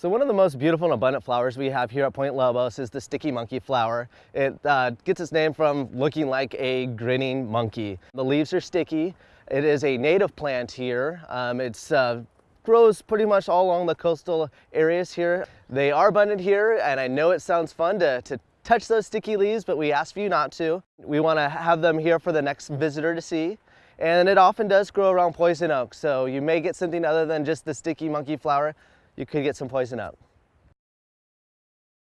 So one of the most beautiful and abundant flowers we have here at Point Lobos is the sticky monkey flower. It uh, gets its name from looking like a grinning monkey. The leaves are sticky. It is a native plant here. Um, uh, grows pretty much all along the coastal areas here. They are abundant here and I know it sounds fun to, to touch those sticky leaves, but we ask for you not to. We want to have them here for the next visitor to see. And it often does grow around poison oak, so you may get something other than just the sticky monkey flower you could get some poison oak.